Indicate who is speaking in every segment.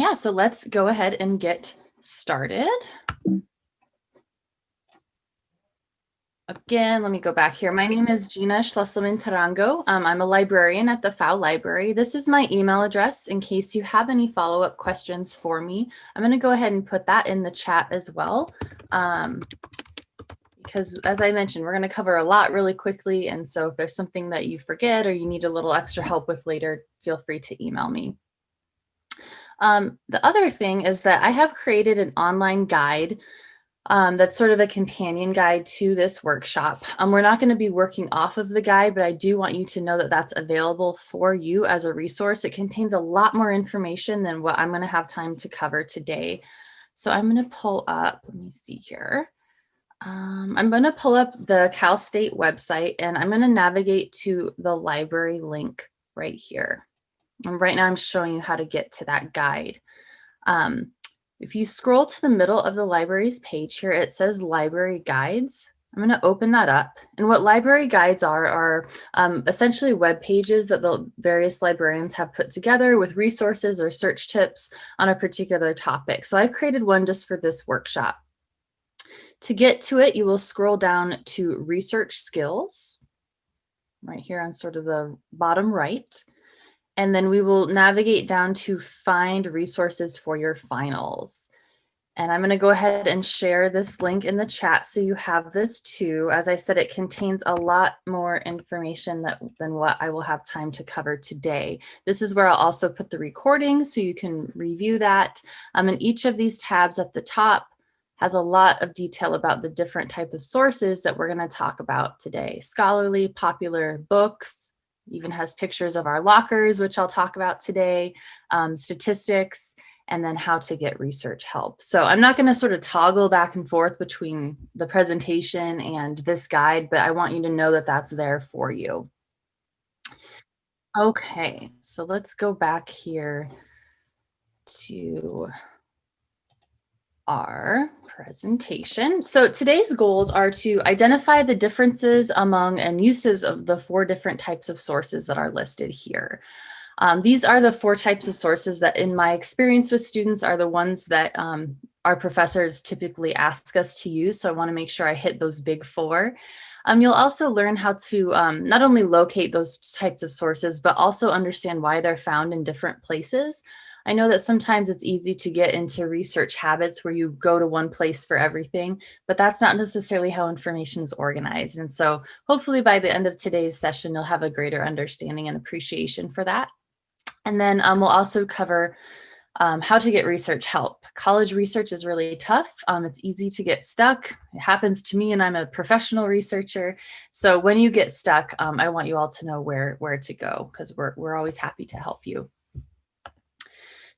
Speaker 1: yeah, so let's go ahead and get started. Again, let me go back here. My name is Gina Schlesselman Tarango. Um, I'm a librarian at the Pfau Library. This is my email address in case you have any follow-up questions for me. I'm going to go ahead and put that in the chat as well. Um, because as I mentioned, we're going to cover a lot really quickly. And so if there's something that you forget or you need a little extra help with later, feel free to email me. Um, the other thing is that I have created an online guide um, that's sort of a companion guide to this workshop. Um, we're not going to be working off of the guide, but I do want you to know that that's available for you as a resource. It contains a lot more information than what I'm going to have time to cover today. So I'm going to pull up, let me see here. Um, I'm going to pull up the Cal State website and I'm going to navigate to the library link right here. And right now I'm showing you how to get to that guide. Um, if you scroll to the middle of the library's page here, it says library guides. I'm going to open that up. And what library guides are, are um, essentially web pages that the various librarians have put together with resources or search tips on a particular topic. So I've created one just for this workshop. To get to it, you will scroll down to research skills right here on sort of the bottom right. And then we will navigate down to find resources for your finals. And I'm going to go ahead and share this link in the chat so you have this too. As I said, it contains a lot more information that, than what I will have time to cover today. This is where I'll also put the recording so you can review that. Um, and each of these tabs at the top has a lot of detail about the different type of sources that we're going to talk about today. Scholarly, popular books, even has pictures of our lockers, which I'll talk about today, um, statistics, and then how to get research help. So I'm not going to sort of toggle back and forth between the presentation and this guide, but I want you to know that that's there for you. Okay, so let's go back here to our presentation. So today's goals are to identify the differences among and uses of the four different types of sources that are listed here. Um, these are the four types of sources that in my experience with students are the ones that um, our professors typically ask us to use. So I wanna make sure I hit those big four. Um, you'll also learn how to um, not only locate those types of sources, but also understand why they're found in different places. I know that sometimes it's easy to get into research habits where you go to one place for everything, but that's not necessarily how information is organized. And so hopefully by the end of today's session, you'll have a greater understanding and appreciation for that. And then um, we'll also cover um, how to get research help. College research is really tough. Um, it's easy to get stuck. It happens to me and I'm a professional researcher. So when you get stuck, um, I want you all to know where, where to go because we're, we're always happy to help you.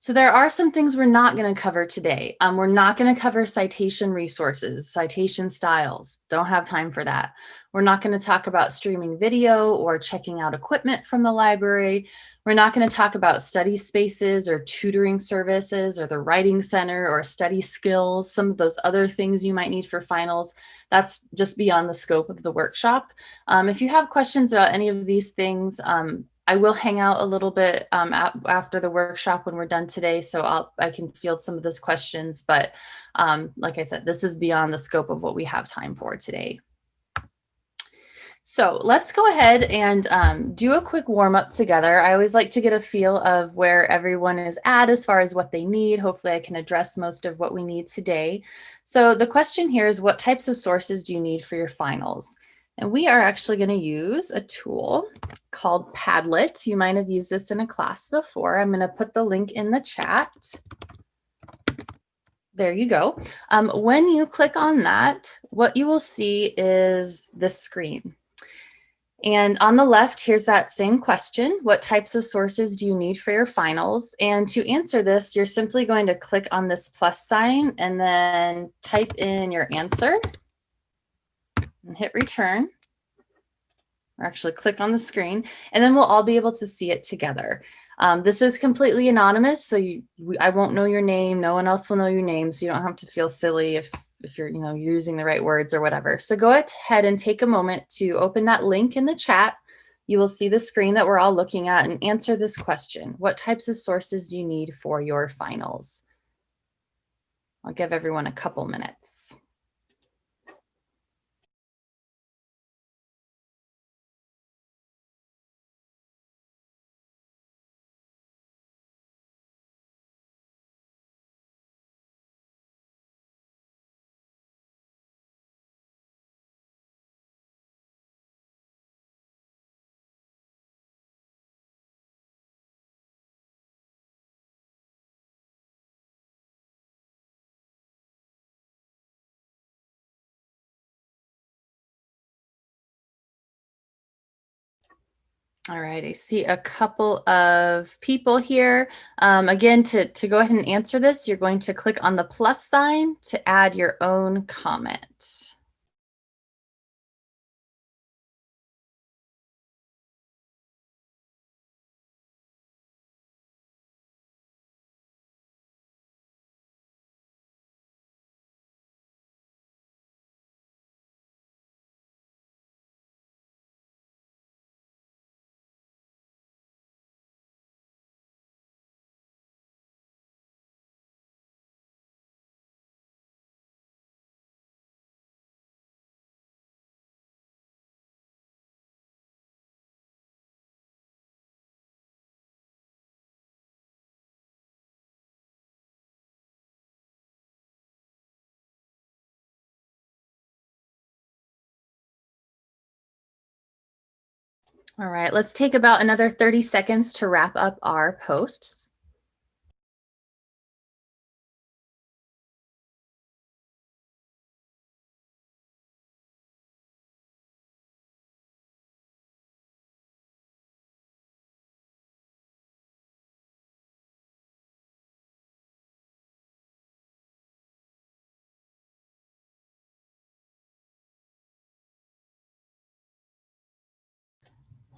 Speaker 1: So there are some things we're not going to cover today. Um, we're not going to cover citation resources, citation styles. Don't have time for that. We're not going to talk about streaming video or checking out equipment from the library. We're not going to talk about study spaces or tutoring services or the writing center or study skills, some of those other things you might need for finals. That's just beyond the scope of the workshop. Um, if you have questions about any of these things, um, I will hang out a little bit um, after the workshop when we're done today, so I'll, I can field some of those questions. But um, like I said, this is beyond the scope of what we have time for today. So let's go ahead and um, do a quick warm up together. I always like to get a feel of where everyone is at as far as what they need. Hopefully I can address most of what we need today. So the question here is what types of sources do you need for your finals? And we are actually going to use a tool called Padlet. You might have used this in a class before. I'm going to put the link in the chat. There you go. Um, when you click on that, what you will see is this screen. And on the left, here's that same question. What types of sources do you need for your finals? And to answer this, you're simply going to click on this plus sign and then type in your answer and hit return or actually click on the screen and then we'll all be able to see it together. Um, this is completely anonymous, so you, I won't know your name. No one else will know your name, so you don't have to feel silly if, if you're, you know, using the right words or whatever. So go ahead and take a moment to open that link in the chat You will see the screen that we're all looking at and answer this question. What types of sources do you need for your finals? I'll give everyone a couple minutes. All right, I see a couple of people here. Um, again, to, to go ahead and answer this, you're going to click on the plus sign to add your own comment. All right, let's take about another 30 seconds to wrap up our posts.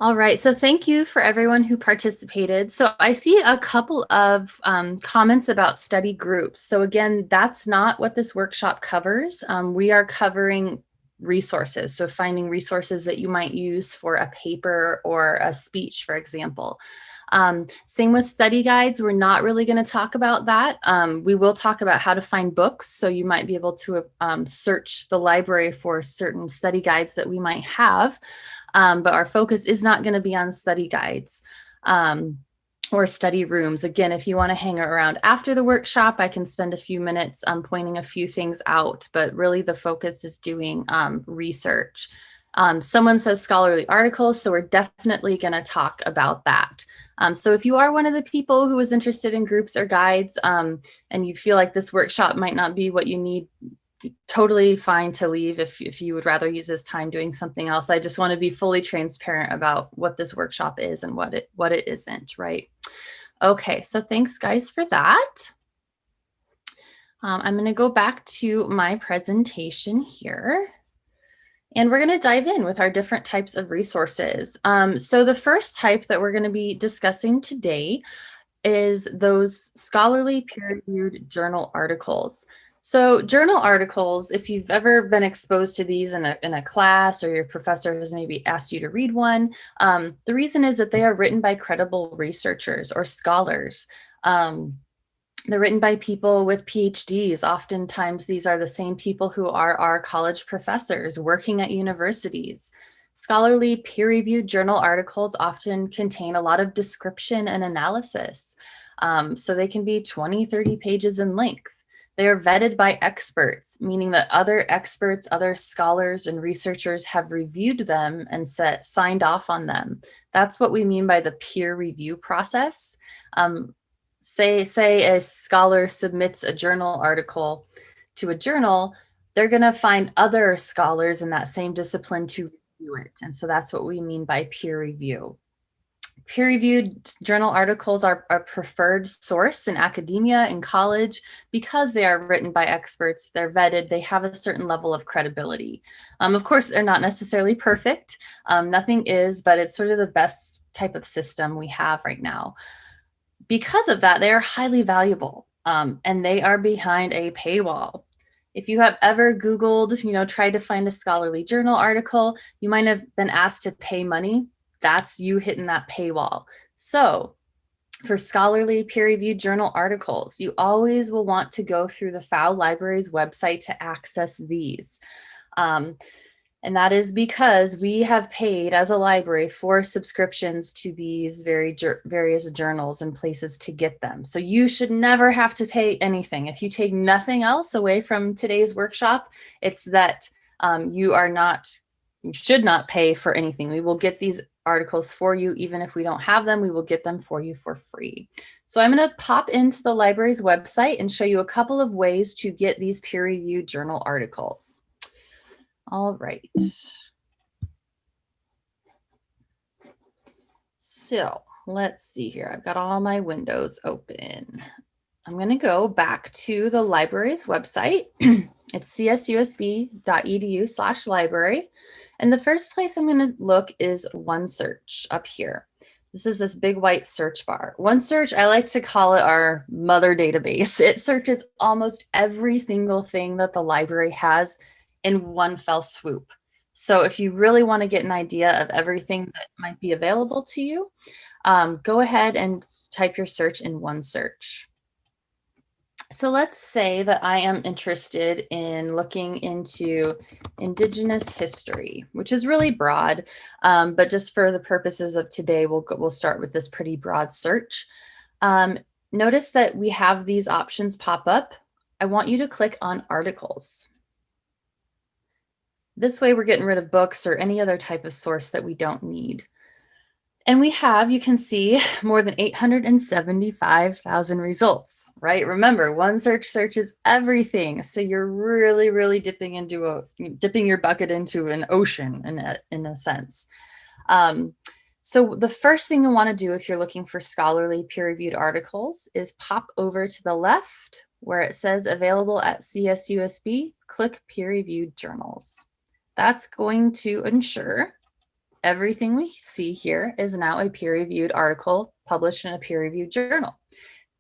Speaker 1: All right, so thank you for everyone who participated. So I see a couple of um, comments about study groups. So again, that's not what this workshop covers. Um, we are covering resources. So finding resources that you might use for a paper or a speech, for example. Um, same with study guides, we're not really going to talk about that. Um, we will talk about how to find books. So you might be able to um, search the library for certain study guides that we might have um, but our focus is not going to be on study guides um, or study rooms. Again, if you want to hang around after the workshop, I can spend a few minutes um, pointing a few things out, but really the focus is doing um, research. Um, someone says scholarly articles, so we're definitely going to talk about that. Um, so if you are one of the people who is interested in groups or guides and you feel like this workshop might not be what you need totally fine to leave if, if you would rather use this time doing something else. I just want to be fully transparent about what this workshop is and what it what it isn't, right? Okay, so thanks guys for that. Um, I'm going to go back to my presentation here. And we're going to dive in with our different types of resources. Um, so the first type that we're going to be discussing today is those scholarly peer-reviewed journal articles. So journal articles, if you've ever been exposed to these in a, in a class or your professor has maybe asked you to read one, um, the reason is that they are written by credible researchers or scholars. Um, they're written by people with PhDs. Oftentimes these are the same people who are our college professors working at universities. Scholarly peer-reviewed journal articles often contain a lot of description and analysis. Um, so they can be 20, 30 pages in length. They are vetted by experts, meaning that other experts, other scholars and researchers have reviewed them and set, signed off on them. That's what we mean by the peer review process. Um, say, say a scholar submits a journal article to a journal, they're gonna find other scholars in that same discipline to review it. And so that's what we mean by peer review. Peer-reviewed journal articles are a preferred source in academia and college because they are written by experts, they're vetted, they have a certain level of credibility. Um, of course, they're not necessarily perfect. Um, nothing is, but it's sort of the best type of system we have right now. Because of that, they are highly valuable um, and they are behind a paywall. If you have ever Googled, you know, tried to find a scholarly journal article, you might have been asked to pay money that's you hitting that paywall. So for scholarly peer-reviewed journal articles, you always will want to go through the Pfau Library's website to access these. Um, and that is because we have paid as a library for subscriptions to these very various journals and places to get them. So you should never have to pay anything. If you take nothing else away from today's workshop, it's that um, you are not, you should not pay for anything. We will get these articles for you. Even if we don't have them, we will get them for you for free. So I'm going to pop into the library's website and show you a couple of ways to get these peer-reviewed journal articles. All right. So let's see here. I've got all my windows open. I'm going to go back to the library's website. it's csusb.edu slash library. And the first place I'm going to look is OneSearch up here. This is this big white search bar. OneSearch, I like to call it our mother database. It searches almost every single thing that the library has in one fell swoop. So if you really want to get an idea of everything that might be available to you, um, go ahead and type your search in OneSearch. So let's say that I am interested in looking into Indigenous history, which is really broad, um, but just for the purposes of today, we'll, we'll start with this pretty broad search. Um, notice that we have these options pop up. I want you to click on articles. This way we're getting rid of books or any other type of source that we don't need. And we have, you can see, more than 875,000 results, right? Remember, OneSearch searches everything. So you're really, really dipping into a, dipping your bucket into an ocean in a, in a sense. Um, so the first thing you want to do if you're looking for scholarly peer-reviewed articles is pop over to the left where it says available at CSUSB, click peer-reviewed journals. That's going to ensure everything we see here is now a peer-reviewed article published in a peer-reviewed journal.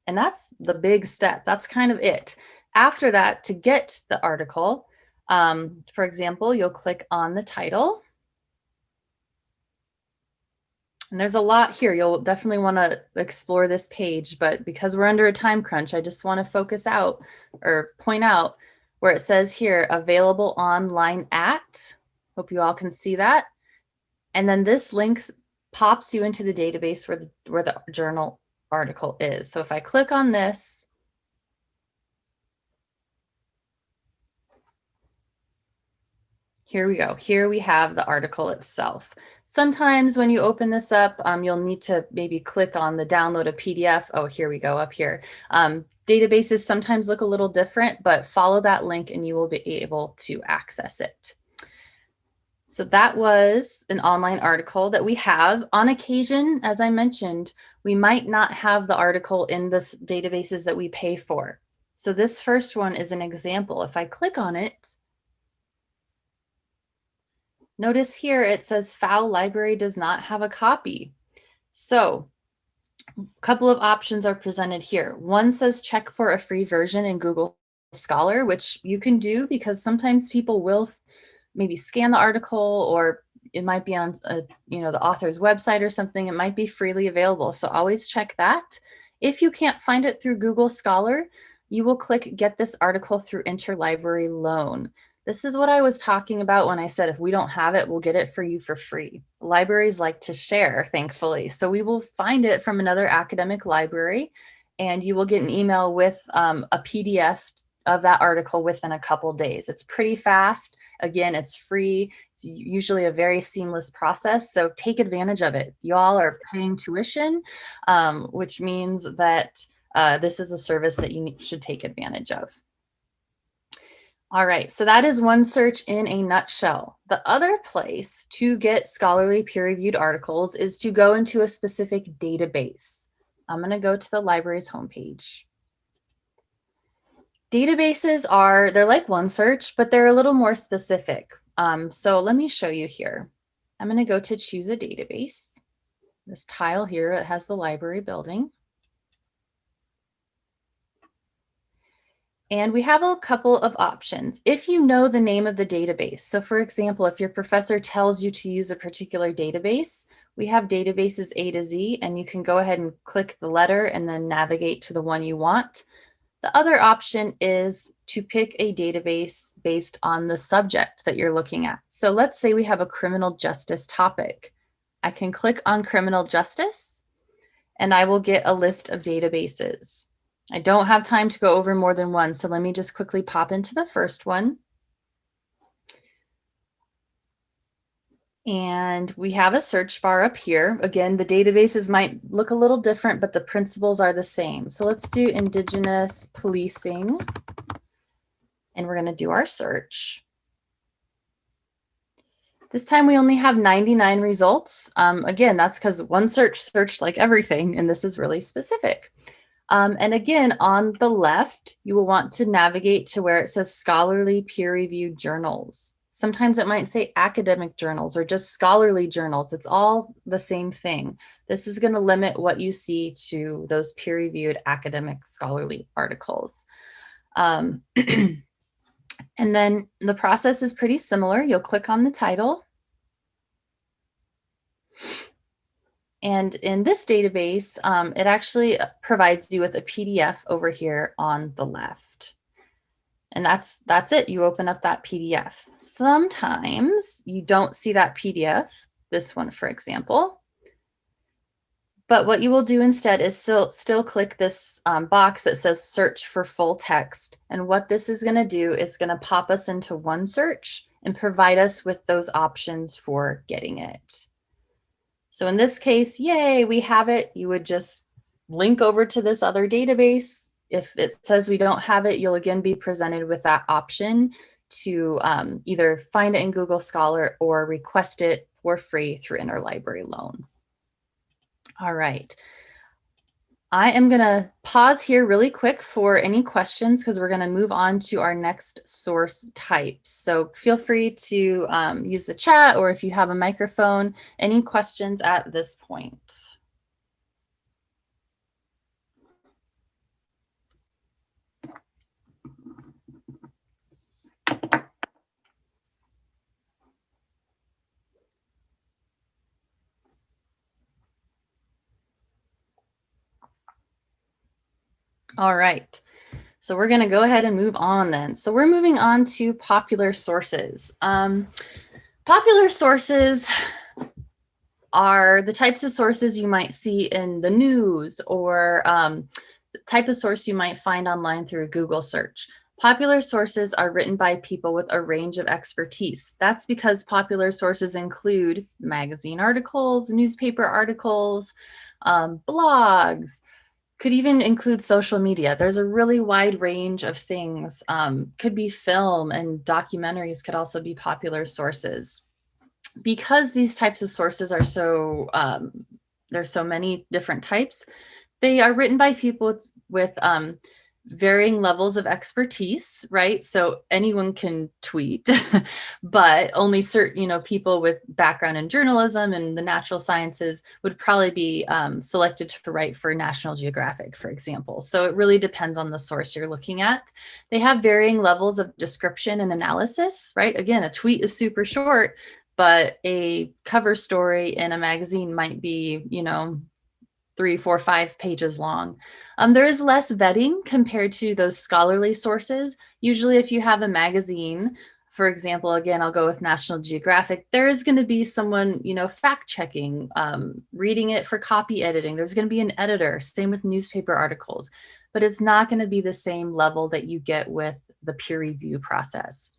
Speaker 1: And that's the big step. That's kind of it. After that, to get the article, um, for example, you'll click on the title. And there's a lot here. You'll definitely want to explore this page, but because we're under a time crunch, I just want to focus out or point out where it says here, available online at, hope you all can see that. And then this link pops you into the database where the, where the journal article is. So if I click on this, Here we go. Here we have the article itself. Sometimes when you open this up, um, you'll need to maybe click on the download a PDF. Oh, here we go up here. Um, Databases sometimes look a little different, but follow that link and you will be able to access it. So that was an online article that we have. On occasion, as I mentioned, we might not have the article in the databases that we pay for. So this first one is an example. If I click on it, notice here it says Pfau library does not have a copy. So a couple of options are presented here. One says check for a free version in Google Scholar, which you can do because sometimes people will maybe scan the article or it might be on a, you know, the author's website or something. It might be freely available. So always check that. If you can't find it through Google Scholar, you will click get this article through interlibrary loan. This is what I was talking about when I said if we don't have it, we'll get it for you for free. Libraries like to share, thankfully. So we will find it from another academic library and you will get an email with um, a PDF of that article within a couple days. It's pretty fast. Again, it's free. It's usually a very seamless process. So take advantage of it. Y'all are paying tuition, um, which means that uh, this is a service that you should take advantage of. All right, so that is OneSearch in a nutshell. The other place to get scholarly peer-reviewed articles is to go into a specific database. I'm going to go to the library's homepage. Databases are, they're like OneSearch, but they're a little more specific. Um, so let me show you here. I'm going to go to choose a database. This tile here, it has the library building. And we have a couple of options. If you know the name of the database, so for example, if your professor tells you to use a particular database, we have databases A to Z and you can go ahead and click the letter and then navigate to the one you want. The other option is to pick a database based on the subject that you're looking at. So let's say we have a criminal justice topic. I can click on criminal justice and I will get a list of databases. I don't have time to go over more than one, so let me just quickly pop into the first one. And we have a search bar up here. Again, the databases might look a little different, but the principles are the same. So let's do Indigenous policing. And we're going to do our search. This time we only have 99 results. Um, again, that's because OneSearch searched like everything, and this is really specific. Um, and again, on the left, you will want to navigate to where it says scholarly peer-reviewed journals. Sometimes it might say academic journals or just scholarly journals. It's all the same thing. This is going to limit what you see to those peer-reviewed academic scholarly articles. Um, and then the process is pretty similar. You'll click on the title and in this database, um, it actually provides you with a PDF over here on the left. And that's, that's it. You open up that PDF. Sometimes you don't see that PDF, this one, for example. But what you will do instead is still, still click this um, box that says search for full text. And what this is going to do is going to pop us into OneSearch and provide us with those options for getting it. So in this case, yay, we have it. You would just link over to this other database. If it says we don't have it, you'll again be presented with that option to um, either find it in Google Scholar or request it for free through interlibrary loan. All right. I am going to pause here really quick for any questions because we're going to move on to our next source type. So feel free to um, use the chat or if you have a microphone, any questions at this point. All right. So we're going to go ahead and move on then. So we're moving on to popular sources. Um, popular sources are the types of sources you might see in the news or um, the type of source you might find online through a Google search. Popular sources are written by people with a range of expertise. That's because popular sources include magazine articles, newspaper articles, um, blogs, could even include social media. There's a really wide range of things. Um, could be film and documentaries could also be popular sources. Because these types of sources are so, um, there's so many different types, they are written by people with, with um, varying levels of expertise, right? So anyone can tweet, but only certain, you know, people with background in journalism and the natural sciences would probably be um, selected to write for National Geographic, for example. So it really depends on the source you're looking at. They have varying levels of description and analysis, right? Again, a tweet is super short, but a cover story in a magazine might be, you know, three, four, five pages long. Um, there is less vetting compared to those scholarly sources. Usually if you have a magazine, for example, again, I'll go with National Geographic, there is going to be someone, you know, fact checking, um, reading it for copy editing. There's going to be an editor, same with newspaper articles, but it's not going to be the same level that you get with the peer review process.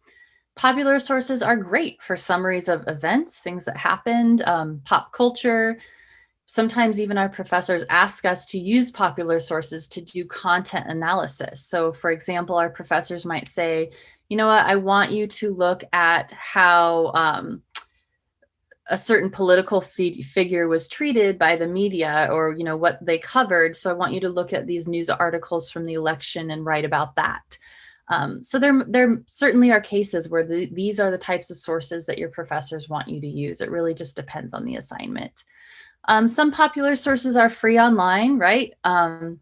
Speaker 1: Popular sources are great for summaries of events, things that happened, um, pop culture, sometimes even our professors ask us to use popular sources to do content analysis. So for example, our professors might say, you know what, I want you to look at how um, a certain political figure was treated by the media or you know what they covered. So i want you to look at these news articles from the election and write about that. Um, so there there certainly are cases where the, these are the types of sources that your professors want you to use. It really just depends on the assignment um, some popular sources are free online, right? Um,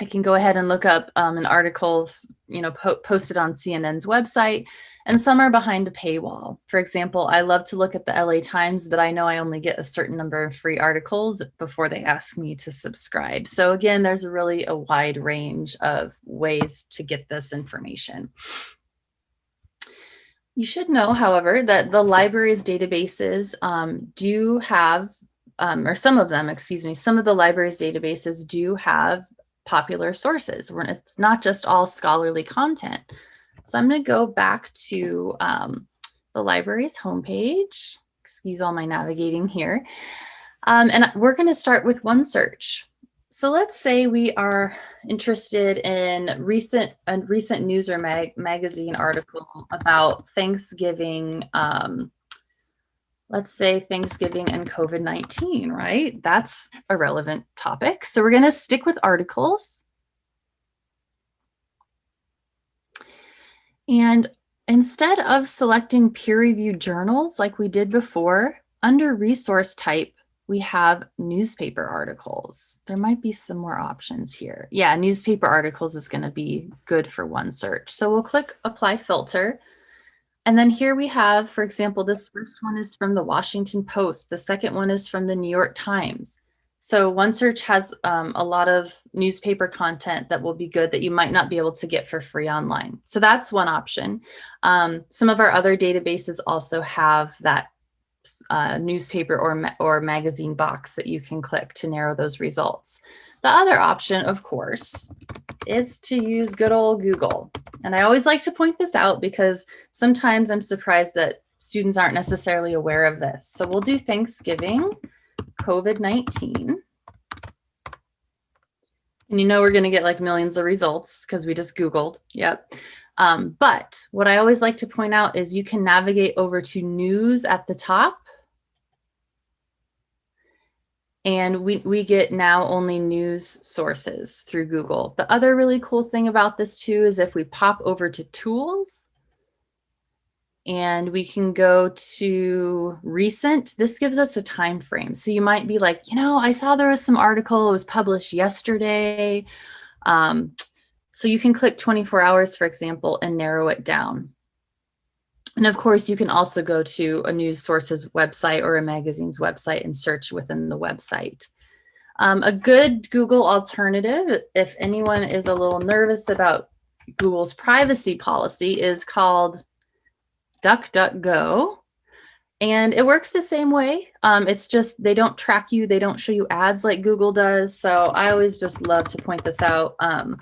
Speaker 1: I can go ahead and look up um, an article, you know, po posted on CNN's website, and some are behind a paywall. For example, I love to look at the LA Times, but I know I only get a certain number of free articles before they ask me to subscribe. So again, there's really a wide range of ways to get this information. You should know, however, that the library's databases um, do have, um, or some of them, excuse me, some of the library's databases do have popular sources. It's not just all scholarly content. So I'm going to go back to um, the library's homepage. Excuse all my navigating here. Um, and we're going to start with OneSearch. So let's say we are interested in recent a recent news or mag magazine article about Thanksgiving, um, let's say Thanksgiving and COVID-19, right? That's a relevant topic. So we're going to stick with articles. And instead of selecting peer-reviewed journals like we did before, under resource type, we have newspaper articles. There might be some more options here. Yeah, newspaper articles is going to be good for OneSearch. So we'll click apply filter. And then here we have, for example, this first one is from the Washington Post. The second one is from the New York Times. So OneSearch has um, a lot of newspaper content that will be good that you might not be able to get for free online. So that's one option. Um, some of our other databases also have that uh, newspaper or, or magazine box that you can click to narrow those results. The other option, of course, is to use good old Google. And I always like to point this out because sometimes I'm surprised that students aren't necessarily aware of this. So we'll do Thanksgiving, COVID-19. And you know we're going to get like millions of results because we just Googled. Yep. Um, but what I always like to point out is you can navigate over to news at the top. And we, we get now only news sources through Google. The other really cool thing about this too is if we pop over to tools and we can go to recent, this gives us a time frame. So you might be like, you know, I saw there was some article, it was published yesterday. Um, so you can click 24 hours, for example, and narrow it down. And of course, you can also go to a news source's website or a magazine's website and search within the website. Um, a good Google alternative, if anyone is a little nervous about Google's privacy policy, is called DuckDuckGo. And it works the same way. Um, it's just they don't track you. They don't show you ads like Google does. So I always just love to point this out. Um,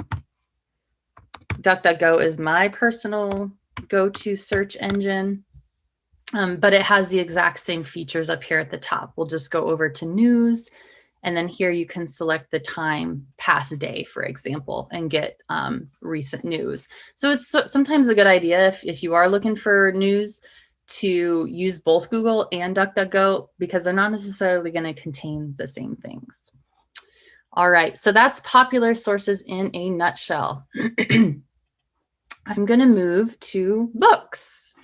Speaker 1: DuckDuckGo is my personal go-to search engine, um, but it has the exact same features up here at the top. We'll just go over to news, and then here you can select the time past day, for example, and get um, recent news. So it's so, sometimes a good idea if, if you are looking for news to use both Google and DuckDuckGo because they're not necessarily going to contain the same things. All right, so that's popular sources in a nutshell. I'm going to move to books.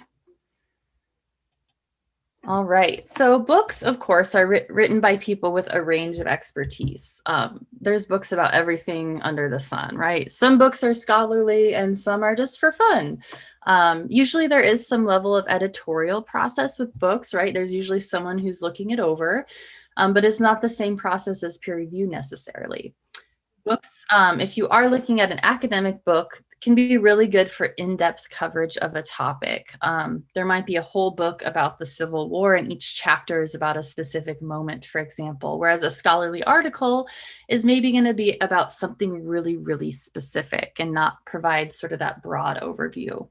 Speaker 1: All right, so books, of course, are writ written by people with a range of expertise. Um, there's books about everything under the sun, right? Some books are scholarly and some are just for fun. Um, usually there is some level of editorial process with books, right? There's usually someone who's looking it over, um, but it's not the same process as peer review necessarily. Books, um, if you are looking at an academic book, can be really good for in-depth coverage of a topic. Um, there might be a whole book about the Civil War and each chapter is about a specific moment, for example, whereas a scholarly article is maybe going to be about something really, really specific and not provide sort of that broad overview.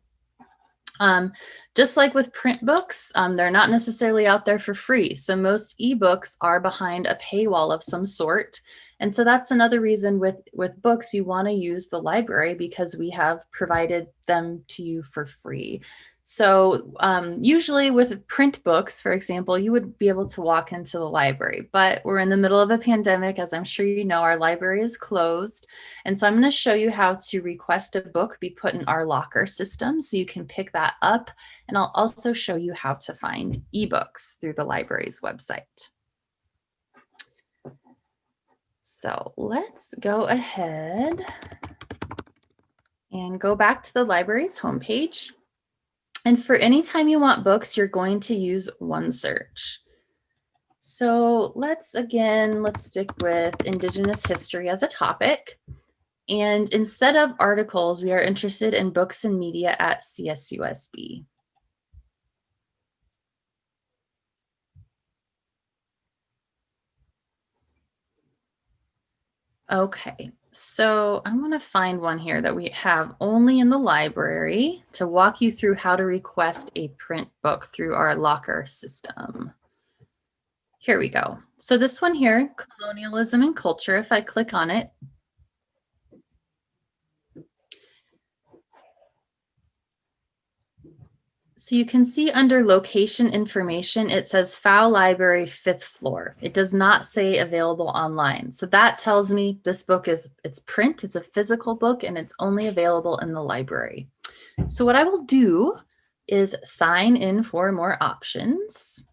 Speaker 1: Um, just like with print books, um, they're not necessarily out there for free. So most ebooks are behind a paywall of some sort. And so that's another reason with, with books, you want to use the library because we have provided them to you for free. So um, usually with print books, for example, you would be able to walk into the library, but we're in the middle of a pandemic. As I'm sure you know, our library is closed. And so I'm going to show you how to request a book be put in our locker system so you can pick that up. And I'll also show you how to find ebooks through the library's website. So let's go ahead and go back to the library's homepage. And for any time you want books, you're going to use OneSearch. So let's again, let's stick with Indigenous history as a topic. And instead of articles, we are interested in books and media at CSUSB. Okay, so I'm going to find one here that we have only in the library to walk you through how to request a print book through our locker system. Here we go. So this one here, colonialism and culture, if I click on it, So you can see under location information, it says Pfau Library, fifth floor. It does not say available online. So that tells me this book is, it's print, it's a physical book, and it's only available in the library. So what I will do is sign in for more options.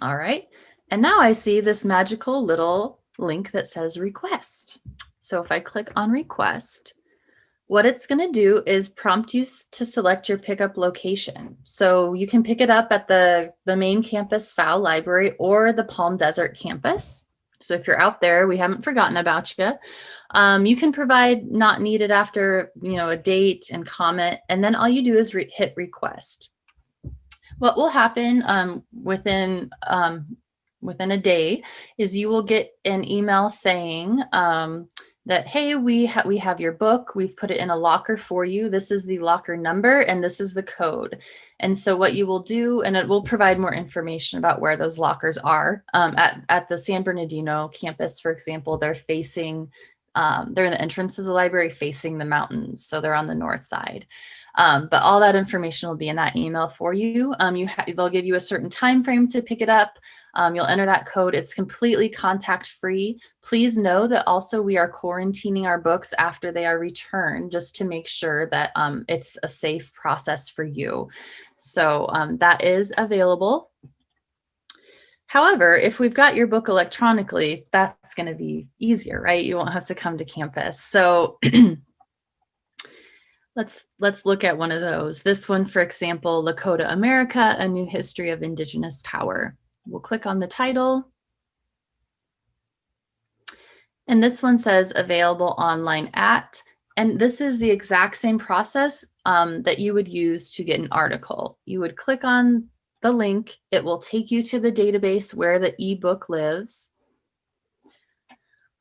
Speaker 1: All right, and now I see this magical little link that says request. So if I click on request, what it's going to do is prompt you to select your pickup location. So you can pick it up at the, the main campus Pfau Library or the Palm Desert campus. So if you're out there, we haven't forgotten about you. Um, you can provide not needed after, you know, a date and comment, and then all you do is re hit request. What will happen um, within um, within a day is you will get an email saying, um, that, hey, we, ha we have your book, we've put it in a locker for you. This is the locker number and this is the code. And so what you will do, and it will provide more information about where those lockers are. Um, at, at the San Bernardino campus, for example, they're facing, um, they're in the entrance of the library facing the mountains. So they're on the north side. Um, but all that information will be in that email for you. Um, you they'll give you a certain time frame to pick it up. Um, you'll enter that code. It's completely contact free. Please know that also we are quarantining our books after they are returned just to make sure that um, it's a safe process for you. So um, that is available. However, if we've got your book electronically, that's going to be easier, right? You won't have to come to campus. So Let's, let's look at one of those. This one, for example, Lakota America, A New History of Indigenous Power. We'll click on the title. And this one says available online at, and this is the exact same process um, that you would use to get an article. You would click on the link, it will take you to the database where the ebook lives.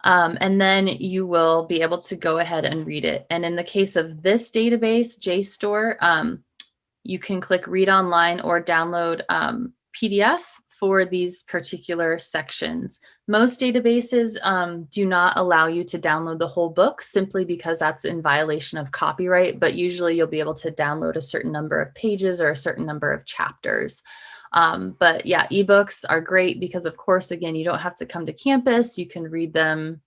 Speaker 1: Um, and then you will be able to go ahead and read it. And in the case of this database, JSTOR, um, you can click read online or download um, PDF for these particular sections. Most databases um, do not allow you to download the whole book simply because that's in violation of copyright, but usually you'll be able to download a certain number of pages or a certain number of chapters. Um, but yeah, ebooks are great because of course, again, you don't have to come to campus. You can read them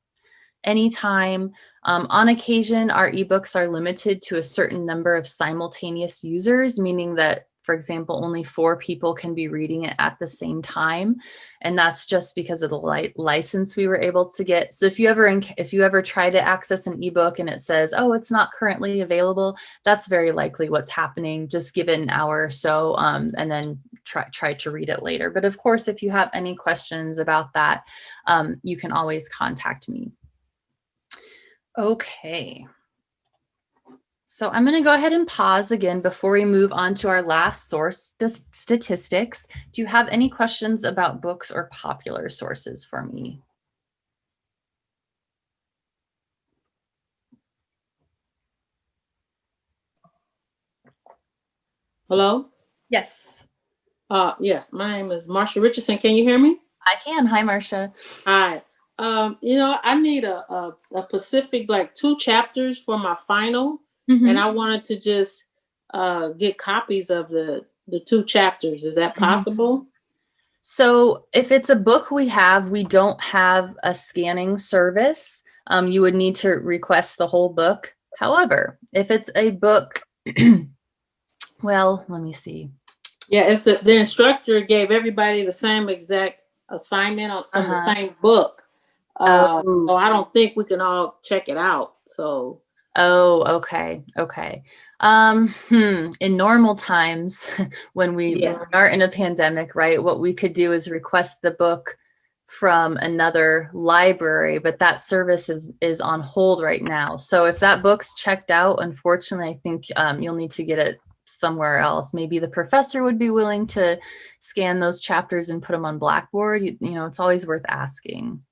Speaker 1: anytime. Um, on occasion, our ebooks are limited to a certain number of simultaneous users, meaning that for example, only four people can be reading it at the same time. And that's just because of the li license we were able to get. So if you ever if you ever try to access an ebook and it says, oh, it's not currently available, that's very likely what's happening. Just give it an hour or so um, and then try, try to read it later. But of course, if you have any questions about that, um, you can always contact me. Okay. So I'm going to go ahead and pause again before we move on to our last source statistics. Do you have any questions about books or popular sources for me?
Speaker 2: Hello?
Speaker 1: Yes.
Speaker 2: Uh, yes, my name is Marsha Richardson. Can you hear me?
Speaker 1: I can. Hi, Marsha.
Speaker 2: Hi. Um, you know, I need a, a, a Pacific, like two chapters for my final Mm-hmm. And I wanted to just uh, get copies of the the two chapters. Is that mm-hmm. possible? Mm-hmm.
Speaker 1: So if it's a book we have, we don't have a scanning service. Um, you would need to request the whole book. However, if it's a book, well, let me see.
Speaker 2: Yeah, it's the, the instructor gave everybody the same exact assignment on, on uh-huh. the same book. Uh,
Speaker 1: Oh.
Speaker 2: so I don't think we can all check it out. So
Speaker 1: Oh, okay, okay. Um, hmm, in normal times, when we
Speaker 2: Yeah.
Speaker 1: aren't in a pandemic, right, what we could do is request the book from another library, but that service is is on hold right now. So if that book's checked out, unfortunately, I think um, you'll need to get it somewhere else. Maybe the professor would be willing to scan those chapters and put them on Blackboard. You, you know, it's always worth asking.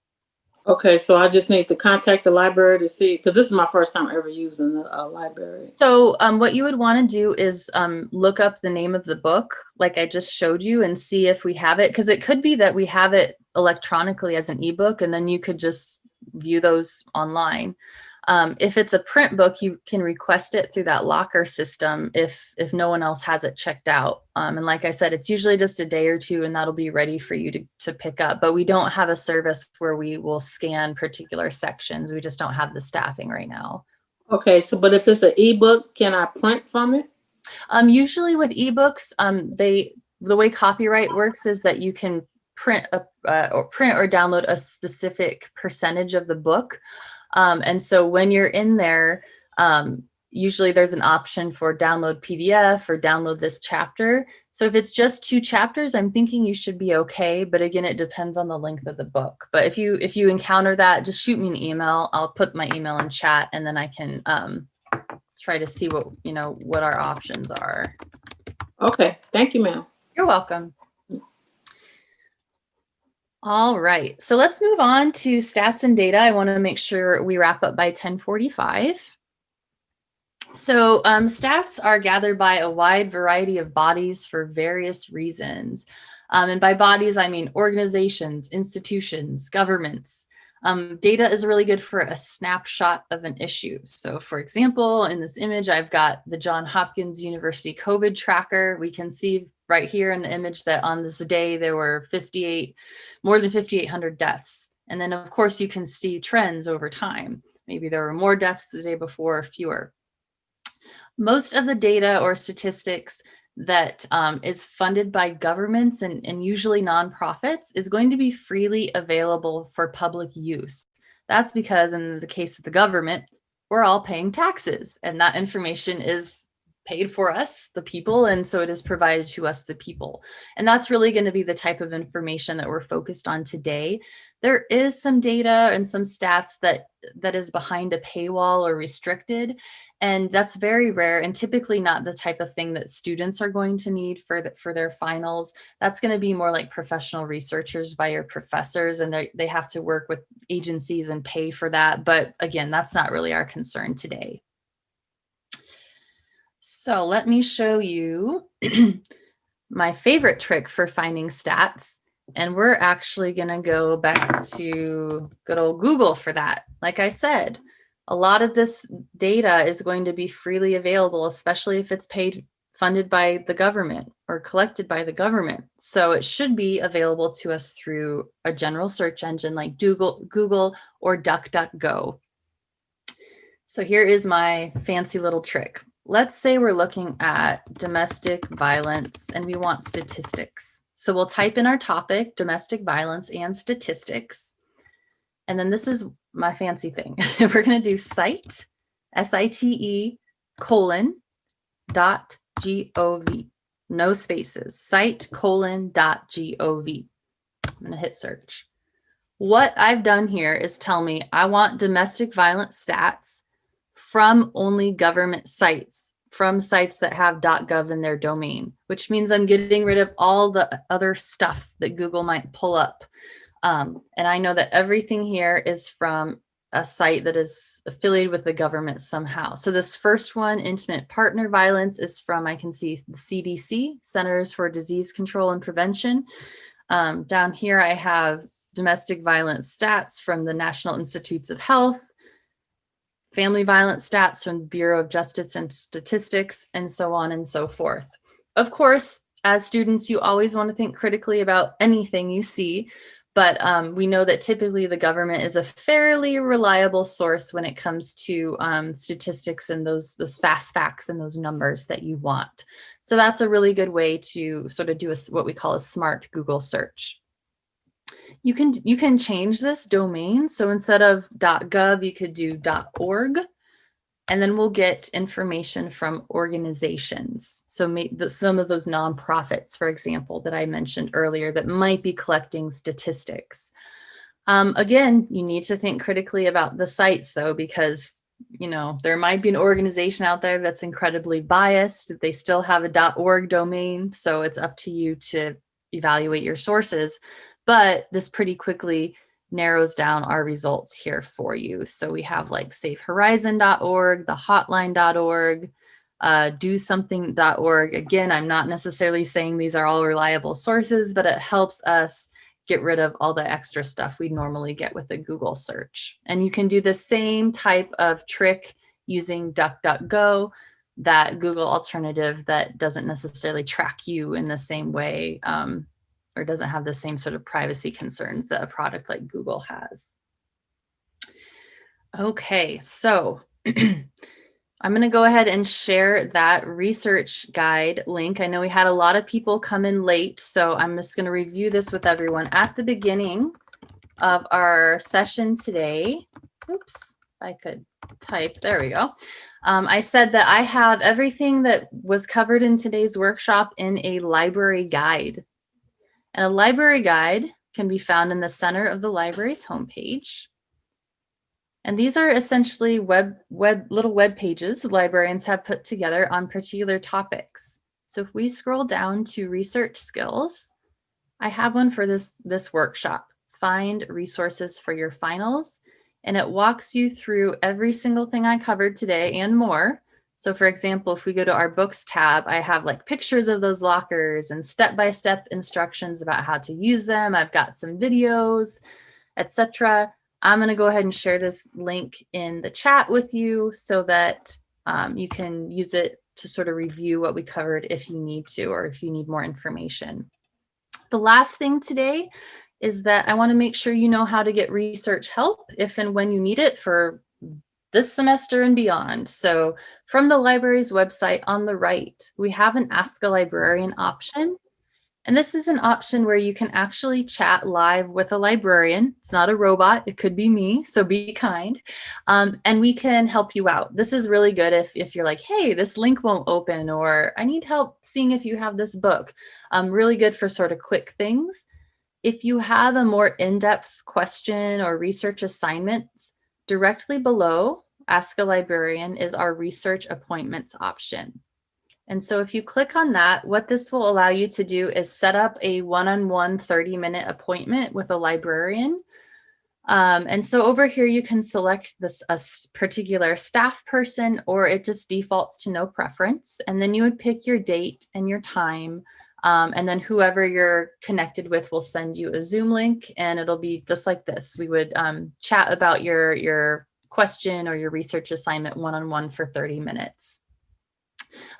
Speaker 2: Okay, so I just need to contact the library to see because this is my first time ever using the uh, library.
Speaker 1: So um, what you would want to do is um, look up the name of the book, like I just showed you, and see if we have it. Because it could be that we have it electronically as an ebook, and then you could just view those online. Um, if it's a print book, you can request it through that locker system if if no one else has it checked out. Um, and like I said, it's usually just a day or two, and that'll be ready for you to to pick up. But we don't have a service where we will scan particular sections. We just don't have the staffing right now.
Speaker 2: Okay, so but if it's an ebook, can I print from it?
Speaker 1: Um, usually with ebooks, um, they the way copyright works is that you can print a uh, or print or download a specific percentage of the book. Um, and so when you're in there, um, usually there's an option for download PDF or download this chapter. So if it's just two chapters, I'm thinking you should be okay. But again, it depends on the length of the book. But if you if you encounter that, just shoot me an email. I'll put my email in chat and then I can um, try to see what you know what our options are.
Speaker 2: Okay, thank you, ma'am.
Speaker 1: You're welcome. All right, so let's move on to stats and data. I want to make sure we wrap up by 1045. So um, stats are gathered by a wide variety of bodies for various reasons. Um, and by bodies, I mean organizations, institutions, governments. Um, data is really good for a snapshot of an issue. So for example, in this image, I've got the John Hopkins University COVID tracker. We can see right here in the image that on this day, there were 58, more than 5,800 deaths. And then of course you can see trends over time. Maybe there were more deaths the day before or fewer. Most of the data or statistics that um, is funded by governments and, and usually nonprofits is going to be freely available for public use. That's because in the case of the government, we're all paying taxes and that information is paid for us, the people, and so it is provided to us, the people. And that's really going to be the type of information that we're focused on today. There is some data and some stats that that is behind a paywall or restricted, and that's very rare and typically not the type of thing that students are going to need for, the, for their finals. That's going to be more like professional researchers by your professors, and they they have to work with agencies and pay for that. But again, that's not really our concern today. So let me show you my favorite trick for finding stats. And we're actually going to go back to good old Google for that. Like I said, a lot of this data is going to be freely available, especially if it's paid funded by the government or collected by the government. So it should be available to us through a general search engine like Google, Google or DuckDuckGo. So here is my fancy little trick. Let's say we're looking at domestic violence and we want statistics. So we'll type in our topic, domestic violence and statistics. And then this is my fancy thing. we're going to do site, S-I-T-E colon dot G-O-V. No spaces, site colon dot G-O-V. I'm going to hit search. What I've done here is tell me I want domestic violence stats from only government sites, from sites that have .gov in their domain, which means I'm getting rid of all the other stuff that Google might pull up. Um, and I know that everything here is from a site that is affiliated with the government somehow. So this first one, intimate partner violence, is from, I can see the CDC, Centers for Disease Control and Prevention. Um, down here, I have domestic violence stats from the National Institutes of Health, family violence stats from the Bureau of Justice and Statistics, and so on and so forth. Of course, as students, you always want to think critically about anything you see, but um, we know that typically the government is a fairly reliable source when it comes to um, statistics and those, those fast facts and those numbers that you want. So that's a really good way to sort of do a, what we call a smart Google search. You can you can change this domain. So instead of .gov, you could do .org and then we'll get information from organizations. So some of those nonprofits, for example, that I mentioned earlier that might be collecting statistics. Um, again, you need to think critically about the sites though, because you know, there might be an organization out there that's incredibly biased. They still have a .org domain, so it's up to you to evaluate your sources. But this pretty quickly narrows down our results here for you. So we have like safehorizon.org, the hotline.org, uh, do something.org. Again, I'm not necessarily saying these are all reliable sources, but it helps us get rid of all the extra stuff we normally get with a Google search. And you can do the same type of trick using DuckDuckGo, that Google alternative that doesn't necessarily track you in the same way um, or doesn't have the same sort of privacy concerns that a product like Google has. Okay, so I'm going to go ahead and share that research guide link. I know we had a lot of people come in late, so I'm just going to review this with everyone. At the beginning of our session today, oops, I could type, there we go. Um, I said that I have everything that was covered in today's workshop in a library guide. And a library guide can be found in the center of the library's homepage. And these are essentially web, web little web pages librarians have put together on particular topics. So if we scroll down to research skills, I have one for this, this workshop, find resources for your finals. And it walks you through every single thing I covered today and more so for example, if we go to our books tab, I have like pictures of those lockers and step-by-step -step instructions about how to use them. I've got some videos, etc. I'm going to go ahead and share this link in the chat with you so that um, you can use it to sort of review what we covered if you need to or if you need more information. The last thing today is that I want to make sure you know how to get research help if and when you need it for this semester and beyond. So from the library's website on the right, we have an Ask a Librarian option. And this is an option where you can actually chat live with a librarian. It's not a robot, it could be me, so be kind. Um, and we can help you out. This is really good if, if you're like, hey, this link won't open, or I need help seeing if you have this book. Um, really good for sort of quick things. If you have a more in-depth question or research assignments, Directly below Ask a Librarian is our research appointments option. And so if you click on that, what this will allow you to do is set up a one-on-one 30-minute appointment with a librarian. Um, and so over here, you can select this a particular staff person, or it just defaults to no preference. And then you would pick your date and your time um, and then whoever you're connected with will send you a Zoom link and it'll be just like this. We would um, chat about your, your question or your research assignment one-on-one -on -one for 30 minutes.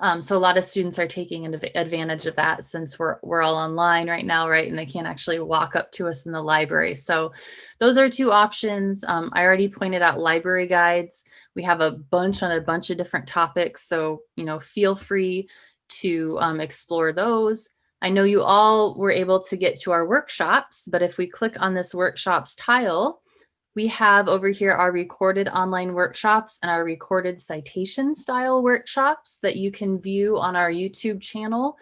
Speaker 1: Um, so a lot of students are taking advantage of that since we're, we're all online right now, right? And they can't actually walk up to us in the library. So those are two options. Um, I already pointed out library guides. We have a bunch on a bunch of different topics. So, you know, feel free to um, explore those. I know you all were able to get to our workshops, but if we click on this workshops tile, we have over here our recorded online workshops and our recorded citation style workshops that you can view on our YouTube channel.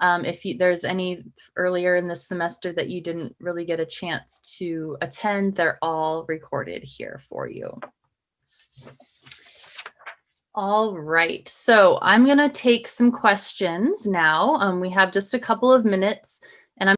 Speaker 1: Um, if you, there's any earlier in the semester that you didn't really get a chance to attend, they're all recorded here for you. All right, so I'm going to take some questions now. Um, we have just a couple of minutes.